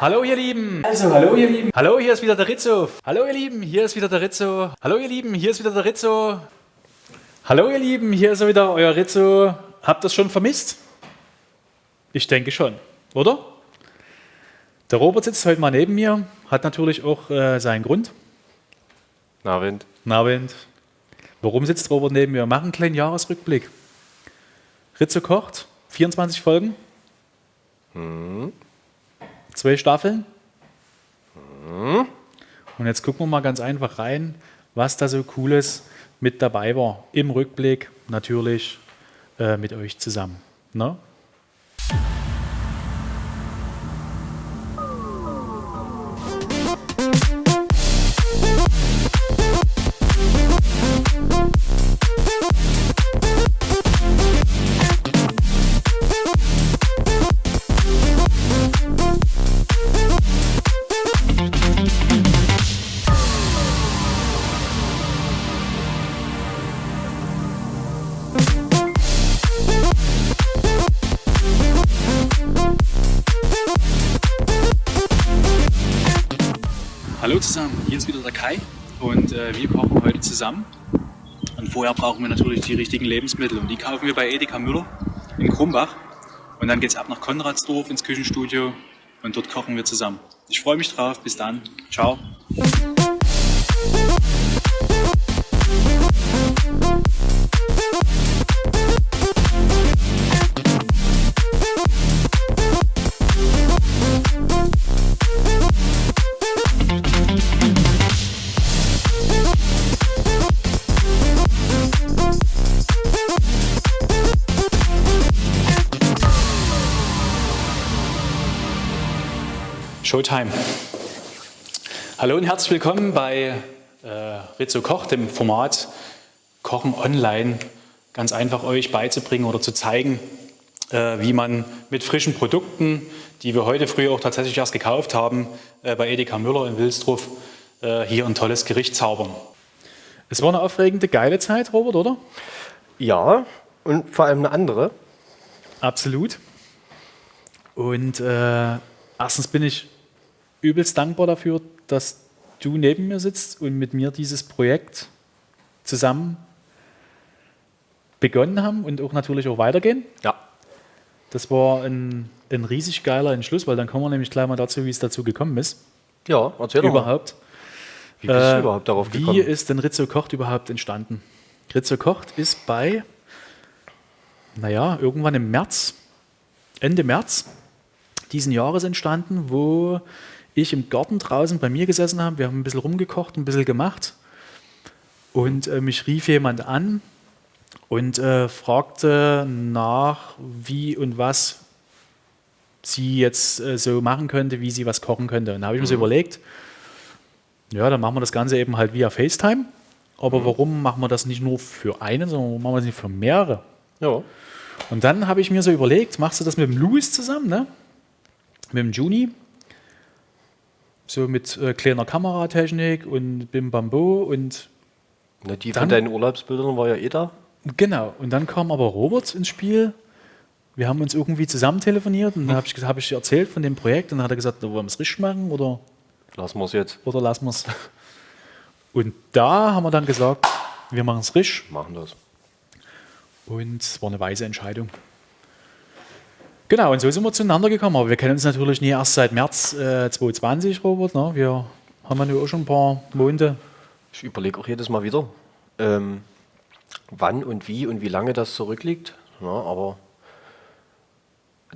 Hallo ihr Lieben. Also, hallo ihr Lieben. Hallo, hier ist wieder der Rizzo. Hallo ihr Lieben, hier ist wieder der Rizzo. Hallo ihr Lieben, hier ist wieder der Rizzo. Hallo ihr Lieben, hier ist wieder euer Rizzo. Habt ihr das schon vermisst? Ich denke schon, oder? Der Robert sitzt heute mal neben mir, hat natürlich auch äh, seinen Grund. Nabend. Nabend. Warum sitzt Robert neben mir? Wir machen einen kleinen Jahresrückblick. Rizzo kocht, 24 Folgen. Hm. Zwei Staffeln. Und jetzt gucken wir mal ganz einfach rein, was da so Cooles mit dabei war. Im Rückblick natürlich äh, mit euch zusammen. Ne? Zusammen, hier ist wieder der Kai und äh, wir kochen heute zusammen. Und vorher brauchen wir natürlich die richtigen Lebensmittel und die kaufen wir bei Edeka Müller in Krumbach. Und dann geht es ab nach Konradsdorf ins Küchenstudio und dort kochen wir zusammen. Ich freue mich drauf, bis dann, ciao. Showtime. Hallo und herzlich willkommen bei äh, Rizzo Koch, dem Format Kochen online, ganz einfach euch beizubringen oder zu zeigen, äh, wie man mit frischen Produkten, die wir heute früher auch tatsächlich erst gekauft haben, äh, bei Edeka Müller in Wilsdruff, äh, hier ein tolles Gericht zaubern. Es war eine aufregende, geile Zeit, Robert, oder? Ja, und vor allem eine andere. Absolut. Und äh, erstens bin ich übelst dankbar dafür, dass du neben mir sitzt und mit mir dieses Projekt zusammen begonnen haben und auch natürlich auch weitergehen. Ja. Das war ein, ein riesig geiler Entschluss, weil dann kommen wir nämlich gleich mal dazu, wie es dazu gekommen ist. Ja, erzähl doch. Überhaupt. Wie bist Äh, du überhaupt darauf gekommen? Wie ist denn Rizzo Kocht überhaupt entstanden? Rizzo Kocht ist bei, naja, irgendwann im März, Ende März diesen Jahres entstanden, wo ich im Garten draußen bei mir gesessen habe. Wir haben ein bisschen rumgekocht, ein bisschen gemacht. Und äh, mich rief jemand an und äh, fragte nach, wie und was sie jetzt äh, so machen könnte, wie sie was kochen könnte. Und da habe ich mir so überlegt, ja, dann machen wir das Ganze eben halt via FaceTime. Aber warum machen wir das nicht nur für einen, sondern warum machen wir das nicht für mehrere? Ja. Und dann habe ich mir so überlegt, machst du das mit dem Louis zusammen, ne? Mit dem Juni. So mit äh, kleiner Kameratechnik und Bim Bambo und Na, die Dann- von deinen Urlaubsbildern war ja eh da. genau. Und dann kam aber Robert ins Spiel. Wir haben uns irgendwie zusammen telefoniert und dann habe ich, hab ich erzählt von dem Projekt und dann hat er gesagt, wollen wir es richtig machen oder, Lassen wir es jetzt. oder lassen wir es. Und da haben wir dann gesagt, wir machen es richtig. Machen das. Und es war eine weise Entscheidung. Genau, und so sind wir zueinander gekommen. Aber wir kennen uns natürlich nie erst seit März äh, 2020, Robert. Ne? Wir haben ja nur auch schon ein paar Monate. Ich überlege auch jedes Mal wieder, ähm, wann und wie und wie lange das zurückliegt. Ja, aber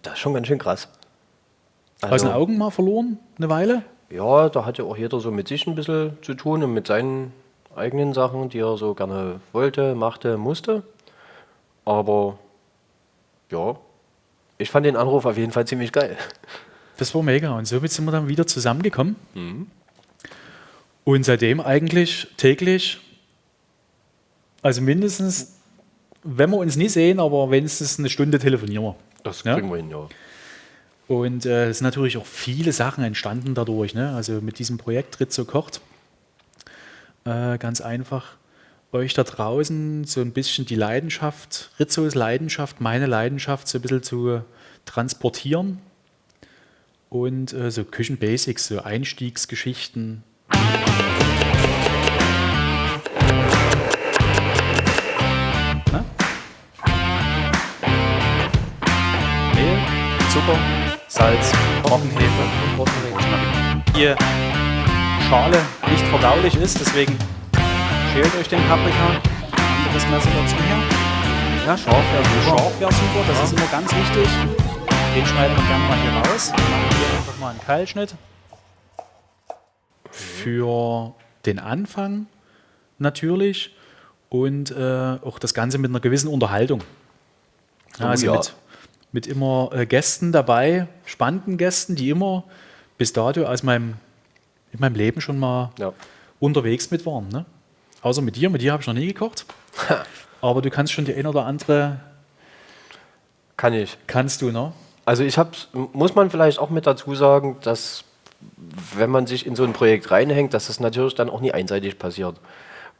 das ist schon ganz schön krass. Also, den Augen mal verloren, eine Weile. ja, da hat ja auch jeder so mit sich ein bisschen zu tun und mit seinen eigenen Sachen, die er so gerne wollte, machte, musste. Aber ja, ich fand den Anruf auf jeden Fall ziemlich geil. Das war mega. Und somit sind wir dann wieder zusammengekommen. Und seitdem eigentlich täglich, also mindestens, wenn wir uns nie sehen, aber wenigstens eine Stunde telefonieren wir. Das Ja? kriegen wir hin, ja. Und äh, es sind natürlich auch viele Sachen entstanden dadurch. Ne? Also mit diesem Projekt Rizzo kocht. Äh, ganz einfach euch da draußen so ein bisschen die Leidenschaft, Rizzos Leidenschaft, meine Leidenschaft so ein bisschen zu transportieren. und äh, so Küchenbasics, so Einstiegsgeschichten. Na? Mehl, Zucker, Salz, Trockenhefe und Hier Schale nicht verdaulich ist, deswegen schält euch den Paprika. Anderes Messer dazu hier. Ja, scharf wäre super. Scharf wäre super, das ist immer ganz wichtig. Den schneiden wir gerne mal hier raus. Dann machen wir hier einfach mal einen Keilschnitt. Für den Anfang natürlich und äh, auch das Ganze mit einer gewissen Unterhaltung. Ja, Oh also ja. mit, mit immer äh, Gästen dabei, spannenden Gästen, die immer bis dato aus meinem, in meinem Leben schon mal Ja. unterwegs mit waren. Ne? Außer mit dir, mit dir habe ich noch nie gekocht. Aber du kannst schon die ein oder andere, Kann ich. kannst du, ne? Also ich habe, muss man vielleicht auch mit dazu sagen, dass wenn man sich in so ein Projekt reinhängt, dass das natürlich dann auch nie einseitig passiert.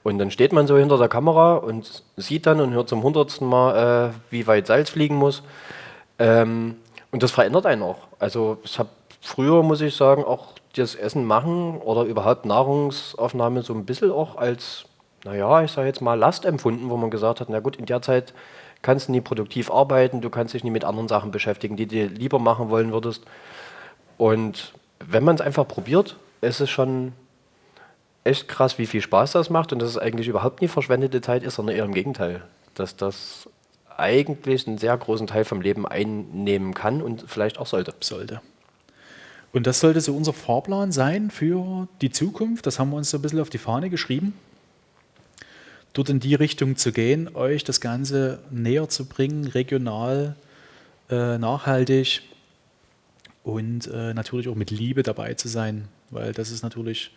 Und dann steht man so hinter der Kamera und sieht dann und hört zum hundertsten Mal, äh, wie weit Salz fliegen muss. Ähm, und das verändert einen auch. Also ich habe früher, muss ich sagen, auch das Essen machen oder überhaupt Nahrungsaufnahme so ein bisschen auch als, naja, ich sage jetzt mal Last empfunden, wo man gesagt hat, na gut, in der Zeit kannst du nie produktiv arbeiten, du kannst dich nie mit anderen Sachen beschäftigen, die du lieber machen wollen würdest. Und wenn man es einfach probiert, ist es schon echt krass, wie viel Spaß das macht und dass es eigentlich überhaupt nie verschwendete Zeit ist, sondern eher im Gegenteil. Dass das eigentlich einen sehr großen Teil vom Leben einnehmen kann und vielleicht auch sollte. sollte. Und das sollte so unser Fahrplan sein für die Zukunft. Das haben wir uns so ein bisschen auf die Fahne geschrieben. Dort in die Richtung zu gehen, euch das Ganze näher zu bringen, regional, äh, nachhaltig und äh, natürlich auch mit Liebe dabei zu sein, weil das ist natürlich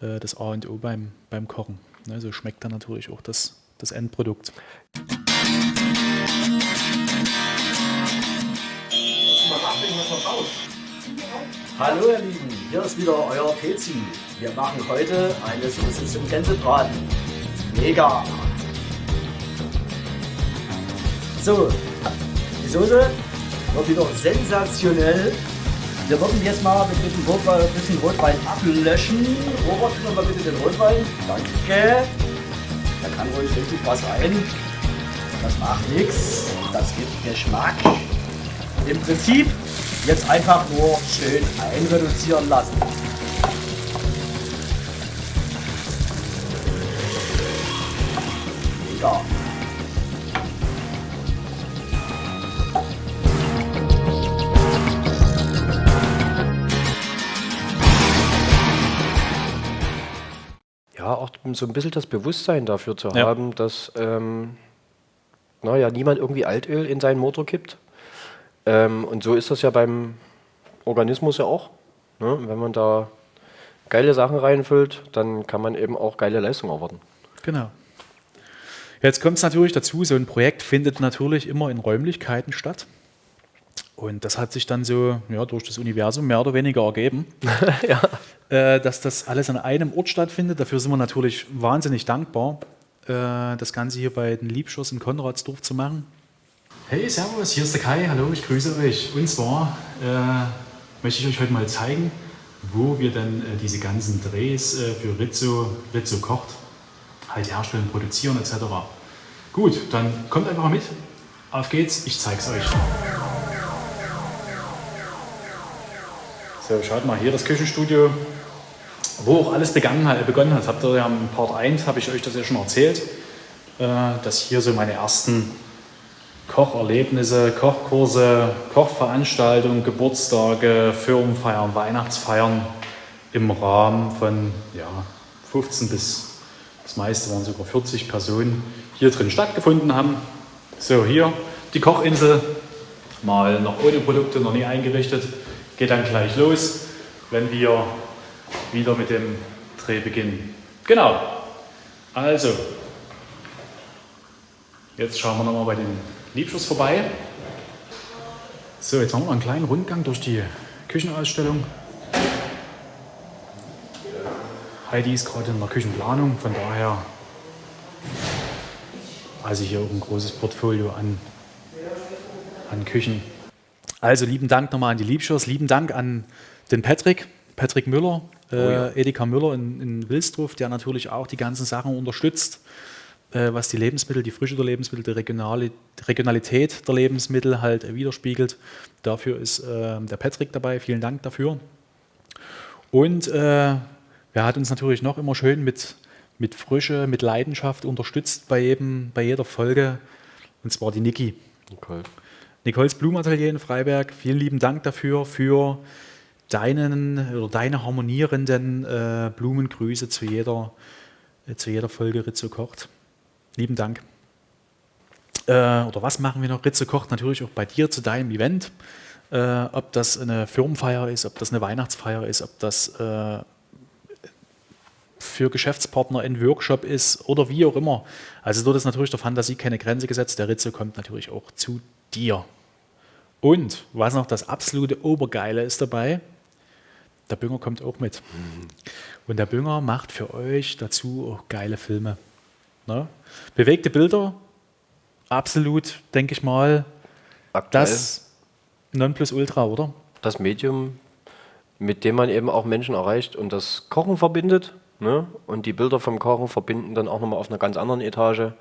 äh, das A und O beim, beim Kochen. Ne, so schmeckt dann natürlich auch das, das Endprodukt. Hallo ihr Lieben, hier ist wieder euer Pezi. Wir machen heute eine Soße zum Gänsebraten. Mega! So, die Soße wird wieder sensationell. Wir würden jetzt mal mit ein bisschen Rotwein ablöschen. Robert, mir mal bitte den Rotwein. Danke. Da kann ruhig richtig was rein. Das macht nichts. Das gibt Geschmack. Im Prinzip jetzt einfach nur schön einreduzieren lassen. Ja. Ja, auch so ein bisschen das Bewusstsein dafür zu Ja. haben, dass ähm, naja, niemand irgendwie Altöl in seinen Motor kippt. Ähm, und so ist das ja beim Organismus ja auch. Ne? Wenn man da geile Sachen reinfüllt, dann kann man eben auch geile Leistung erwarten. Genau. Jetzt kommt es natürlich dazu, so ein Projekt findet natürlich immer in Räumlichkeiten statt. Und das hat sich dann so ja, durch das Universum mehr oder weniger ergeben, äh, dass das alles an einem Ort stattfindet. Dafür sind wir natürlich wahnsinnig dankbar, äh, das Ganze hier bei den Liebschuss in Konradsdorf zu machen. Hey, Servus, hier ist der Kai. Hallo, ich grüße euch. Und zwar äh, möchte ich euch heute mal zeigen, wo wir denn äh, diese ganzen Drehs äh, für Rizzo, Rizzo kocht, halt herstellen, produzieren etc. Gut, dann kommt einfach mit. Auf geht's, ich zeig's euch. So, schaut mal hier das Küchenstudio, wo auch alles begangen hat, begonnen hat. Habt ihr ja im Part 1, habe ich euch das ja schon erzählt, äh, dass hier so meine ersten Kocherlebnisse, Kochkurse, Kochveranstaltungen, Geburtstage, Firmenfeiern, Weihnachtsfeiern im Rahmen von ja, 15 bis das meiste waren sogar 40 Personen hier drin stattgefunden haben. So, hier die Kochinsel, mal noch ohne Produkte, noch nie eingerichtet. Geht dann gleich los, wenn wir wieder mit dem Dreh beginnen. Genau. Also, jetzt schauen wir nochmal bei den Liebschuss vorbei. So, jetzt machen wir einen kleinen Rundgang durch die Küchenausstellung. Heidi ist gerade in der Küchenplanung, von daher also hier auch ein großes Portfolio an, an Küchen. Also lieben Dank nochmal an die Liebschers, lieben Dank an den Patrick, Patrick Müller, äh, Oh ja. Edeka Müller in, in Wilsdruff, der natürlich auch die ganzen Sachen unterstützt, äh, was die Lebensmittel, die Frische der Lebensmittel, die, Regionali die Regionalität der Lebensmittel halt äh, widerspiegelt. Dafür ist äh, der Patrick dabei, vielen Dank dafür. Und äh, er hat uns natürlich noch immer schön mit, mit Frische, mit Leidenschaft unterstützt bei, jedem, bei jeder Folge, und zwar die Niki. Nicole. Nicoles Blumenatelier in Freiberg, vielen lieben Dank dafür, für deinen oder deine harmonierenden äh, Blumengrüße zu jeder, äh, zu jeder Folge Ritze kocht. Lieben Dank. Äh, oder was machen wir noch? Ritze kocht natürlich auch bei dir zu deinem Event. Äh, ob das eine Firmenfeier ist, ob das eine Weihnachtsfeier ist, ob das äh, für Geschäftspartner ein Workshop ist oder wie auch immer. Also dort ist natürlich der Fantasie keine Grenze gesetzt. Der Ritze kommt natürlich auch zu dir. Und was noch das absolute Obergeile ist dabei, der Bünger kommt auch mit. Und der Bünger macht für euch dazu auch geile Filme. Ne? Bewegte Bilder, absolut, denke ich mal, Aktuell das Nonplusultra, oder? das Medium, mit dem man eben auch Menschen erreicht und das Kochen verbindet. Ne? Und die Bilder vom Kochen verbinden dann auch nochmal auf einer ganz anderen Etage.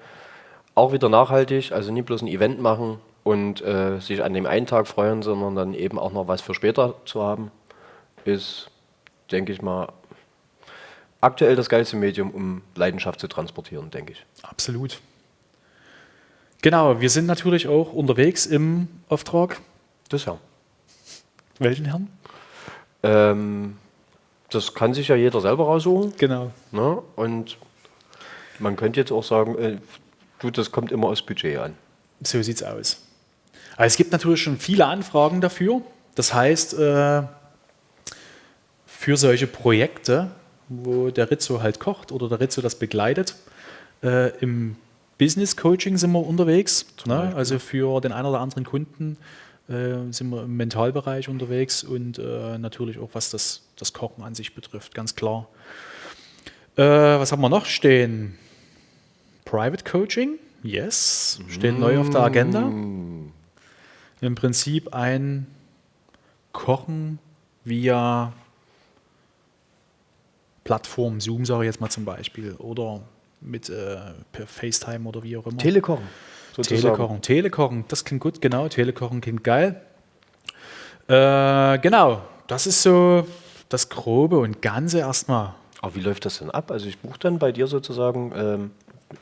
Auch wieder nachhaltig, also nicht bloß ein Event machen und äh, sich an dem einen Tag freuen, sondern dann eben auch noch was für später zu haben, ist, denke ich mal, aktuell das geilste Medium, um Leidenschaft zu transportieren, denke ich. Absolut. Genau, wir sind natürlich auch unterwegs im Auftrag. Das ja. Welchen Herrn? Ähm, das kann sich ja jeder selber raussuchen. Genau. Ne? Und man könnte jetzt auch sagen, äh, du, das kommt immer aufs Budget an. So sieht's aus. Aber es gibt natürlich schon viele Anfragen dafür. Das heißt, äh, für solche Projekte, wo der Rizzo halt kocht oder der Rizzo das begleitet, äh, im Business Coaching sind wir unterwegs. Ne? Also für den einen oder anderen Kunden äh, sind wir im Mentalbereich unterwegs und äh, natürlich auch was das, das Kochen an sich betrifft, ganz klar. Äh, was haben wir noch stehen? Private Coaching, yes, steht neu auf der Agenda. Im Prinzip ein Kochen via Plattform, Zoom sage ich jetzt mal zum Beispiel, oder mit äh, per FaceTime oder wie auch immer. Telekochen. Sozusagen. Telekochen, Telekochen, das klingt gut, genau, Telekochen klingt geil. Äh, genau, das ist so das Grobe und Ganze erstmal. Aber wie läuft das denn ab? Also ich buche dann bei dir sozusagen ähm,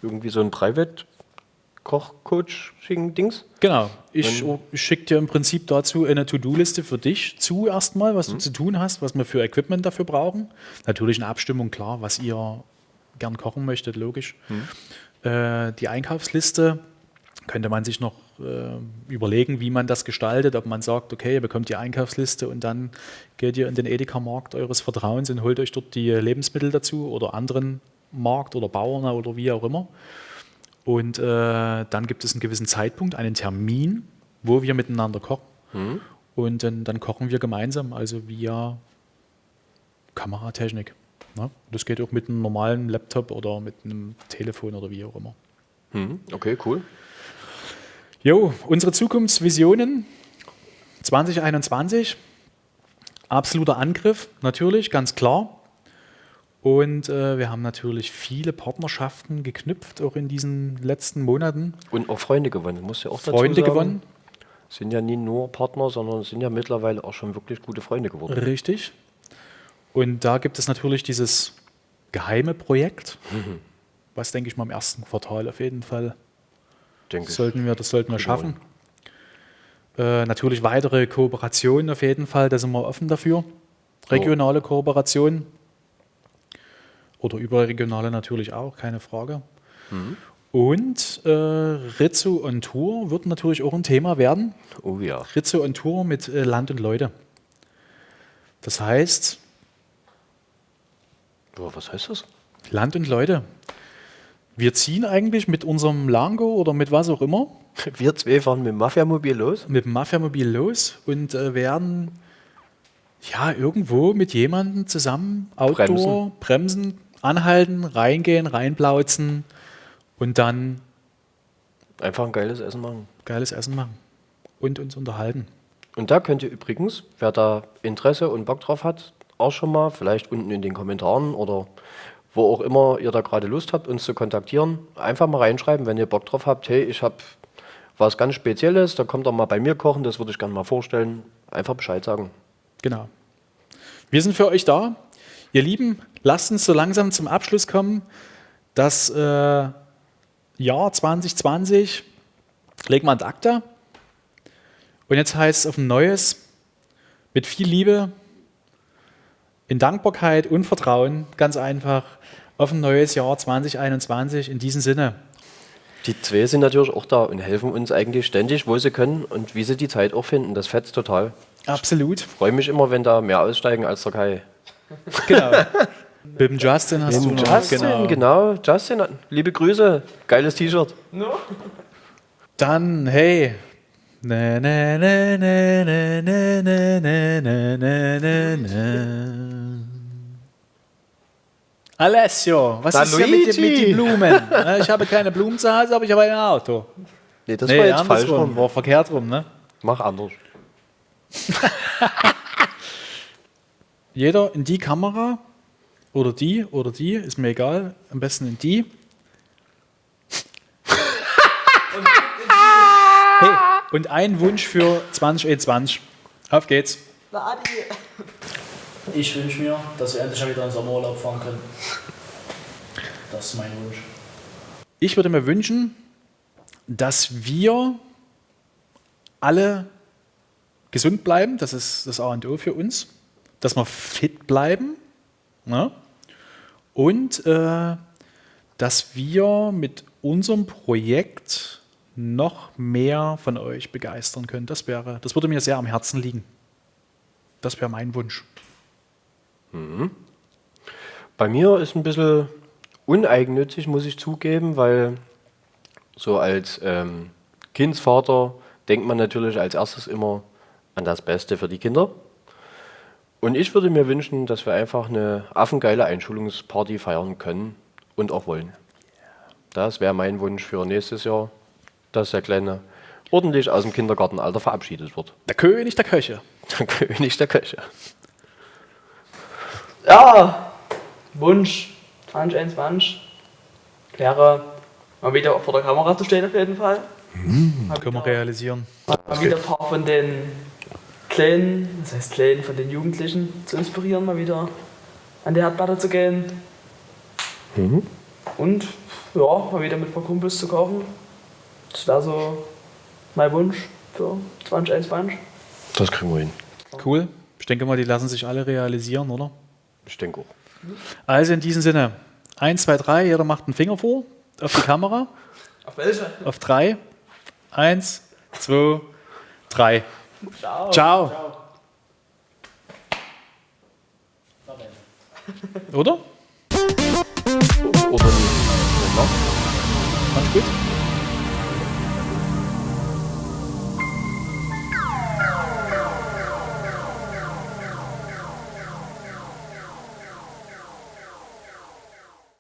irgendwie so ein Private-Koch-Coaching-Dings. Genau, ich, Wenn- ich schicke dir im Prinzip dazu eine To-Do-Liste für dich zu erstmal, was du zu tun hast, was wir für Equipment dafür brauchen. Natürlich eine Abstimmung, klar, was ihr gern kochen möchtet, logisch. Äh, die Einkaufsliste könnte man sich noch äh, überlegen, wie man das gestaltet, ob man sagt, okay, ihr bekommt die Einkaufsliste und dann geht ihr in den Edeka-Markt eures Vertrauens und holt euch dort die Lebensmittel dazu oder anderen Markt oder Bauern oder wie auch immer. Und äh, dann gibt es einen gewissen Zeitpunkt, einen Termin, wo wir miteinander kochen. Und dann, dann kochen wir gemeinsam, also via Kameratechnik. Ne? Das geht auch mit einem normalen Laptop oder mit einem Telefon oder wie auch immer. Hm, okay, cool. Jo, unsere Zukunftsvisionen 2021. Absoluter Angriff, natürlich, ganz klar. Und äh, wir haben natürlich viele Partnerschaften geknüpft, auch in diesen letzten Monaten. Und auch Freunde gewonnen, muss ja auch dazu Freunde sagen. gewonnen, Sind ja nie nur Partner, sondern sind ja mittlerweile auch schon wirklich gute Freunde geworden. richtig. Und da gibt es natürlich dieses geheime Projekt, was, denke ich mal, im ersten Quartal auf jeden Fall Denke Das sollten wir, das sollten wir schaffen. Äh, natürlich weitere Kooperationen auf jeden Fall, da sind wir offen dafür. Regionale Kooperationen. Oder überregionale natürlich auch, keine Frage. Und äh, Rizzo on Tour wird natürlich auch ein Thema werden. Oh ja. Rizzo on Tour mit äh, Land und Leute. Das heißt, was heißt das? Land und Leute. Wir ziehen eigentlich mit unserem Lango oder mit was auch immer Wir zwei fahren mit dem Mafia-Mobil los. mit dem Mafia-Mobil los und äh, werden ja irgendwo mit jemandem zusammen Outdoor bremsen. anhalten, reingehen, reinplauzen und dann Einfach ein geiles Essen machen. geiles Essen machen und uns unterhalten. Und da könnt ihr übrigens, wer da Interesse und Bock drauf hat, auch schon mal vielleicht unten in den Kommentaren oder wo auch immer ihr da gerade Lust habt, uns zu kontaktieren, einfach mal reinschreiben, wenn ihr Bock drauf habt. Hey, ich habe was ganz Spezielles, da kommt ihr mal bei mir kochen, das würde ich gerne mal vorstellen. Einfach Bescheid sagen. Genau. Wir sind für euch da. Ihr Lieben, lasst uns so langsam zum Abschluss kommen. Das äh, Jahr 2020 legen wir an Akta. Und jetzt heißt es auf ein neues, mit viel Liebe, in Dankbarkeit und Vertrauen, ganz einfach, auf ein neues Jahr 2021. In diesem Sinne. Die zwei sind natürlich auch da und helfen uns eigentlich ständig, wo sie können und wie sie die Zeit auch finden. Das fetzt total. Absolut. Ich freue mich immer, wenn da mehr aussteigen als der Kai. Genau. Mit dem Justin hast Mit du noch. Justin, genau. Justin, liebe Grüße. Geiles T-Shirt. Dann, hey. Na, na, na, na, na, na, na, na, na. Alessio, was Da ist hier mit, den- mit den Blumen? Na, Ich habe keine Blumen zu Hause, aber ich habe ein Auto. Nee, das nee, war jetzt falsch rum. war verkehrt rum, ne? Mach anders. Jeder in die Kamera oder die oder die, ist mir egal, am besten in die. hey, und ein Wunsch für 2021. Auf geht's. Ich wünsche mir, dass wir endlich wieder in Sommerurlaub fahren können. Das ist mein Wunsch. Ich würde mir wünschen, dass wir alle gesund bleiben. Das ist das A und O für uns. Dass wir fit bleiben. Ne? Und äh, dass wir mit unserem Projekt noch mehr von euch begeistern können. Das, wäre, das würde mir sehr am Herzen liegen. Das wäre mein Wunsch. Bei mir ist ein bisschen uneigennützig, muss ich zugeben, weil so als ähm, Kindsvater denkt man natürlich als erstes immer an das Beste für die Kinder. Und ich würde mir wünschen, dass wir einfach eine affengeile Einschulungsparty feiern können und auch wollen. Das wäre mein Wunsch für nächstes Jahr, dass der Kleine ordentlich aus dem Kindergartenalter verabschiedet wird. Der König der Köche. Der König der Köche. Ja, Wunsch 2021 wäre mal wieder vor der Kamera zu stehen auf jeden Fall. Mal Können wir realisieren. mal wieder ein paar von den Kleinen, das heißt Kleinen, von den Jugendlichen zu inspirieren, mal wieder an die Herdplatte zu gehen. Und ja, mal wieder mit ein paar Kumpels zu kochen. Das wäre so mein Wunsch für 2021. Das kriegen wir hin. Cool. Ich denke mal, die lassen sich alle realisieren, oder? Ich denke auch. Also in diesem Sinne, 1, 2, 3, jeder macht einen Finger vor auf die Kamera. Auf welche? Auf 3. 1, 2, 3. Ciao. Ciao. Oder? Oder nicht. Ganz gut.